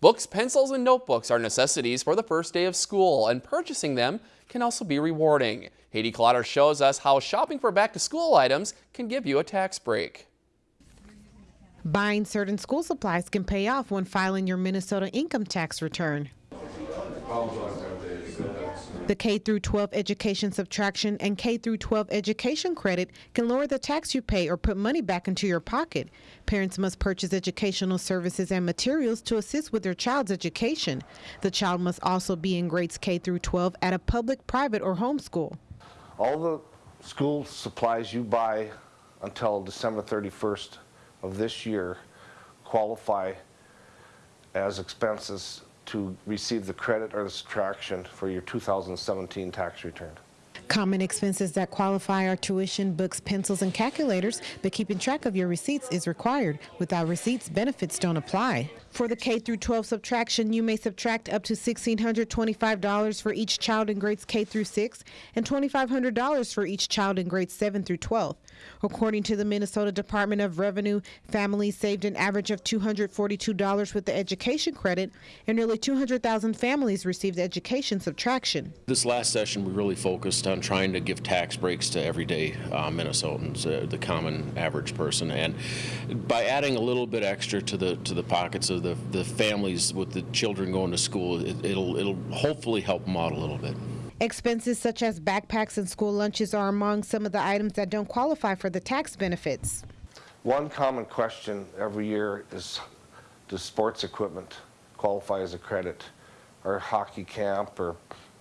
Books, pencils, and notebooks are necessities for the first day of school, and purchasing them can also be rewarding. Haiti Clotter shows us how shopping for back-to-school items can give you a tax break. Buying certain school supplies can pay off when filing your Minnesota income tax return. The K through 12 education subtraction and K through 12 education credit can lower the tax you pay or put money back into your pocket. Parents must purchase educational services and materials to assist with their child's education. The child must also be in grades K through 12 at a public, private, or homeschool. All the school supplies you buy until December 31st of this year qualify as expenses to receive the credit or the subtraction for your 2017 tax return. Common expenses that qualify are tuition, books, pencils, and calculators, but keeping track of your receipts is required. Without receipts, benefits don't apply. For the K through 12 subtraction, you may subtract up to $1,625 for each child in grades K through 6 and $2,500 for each child in grades 7 through 12. According to the Minnesota Department of Revenue, families saved an average of $242 with the education credit, and nearly 200,000 families received education subtraction. This last session, we really focused on trying to give tax breaks to everyday uh, Minnesotans, uh, the common average person, and by adding a little bit extra to the to the pockets of the, the families with the children going to school, it, it'll, it'll hopefully help them out a little bit. Expenses such as backpacks and school lunches are among some of the items that don't qualify for the tax benefits. One common question every year is, does sports equipment qualify as a credit? Or hockey camp or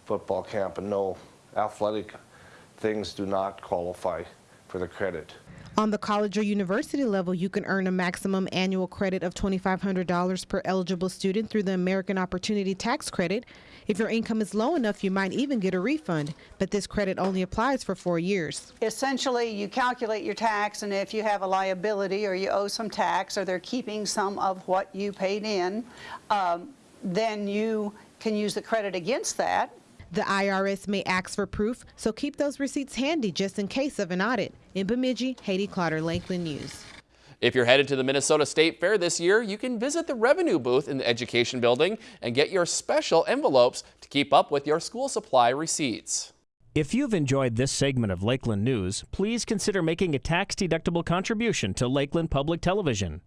football camp? And no, athletic things do not qualify for the credit. On the college or university level, you can earn a maximum annual credit of $2,500 per eligible student through the American Opportunity Tax Credit. If your income is low enough, you might even get a refund, but this credit only applies for four years. Essentially, you calculate your tax, and if you have a liability or you owe some tax or they're keeping some of what you paid in, um, then you can use the credit against that the IRS may ask for proof, so keep those receipts handy just in case of an audit. In Bemidji, Haiti Clotter, Lakeland News. If you're headed to the Minnesota State Fair this year, you can visit the Revenue booth in the Education Building and get your special envelopes to keep up with your school supply receipts. If you've enjoyed this segment of Lakeland News, please consider making a tax-deductible contribution to Lakeland Public Television.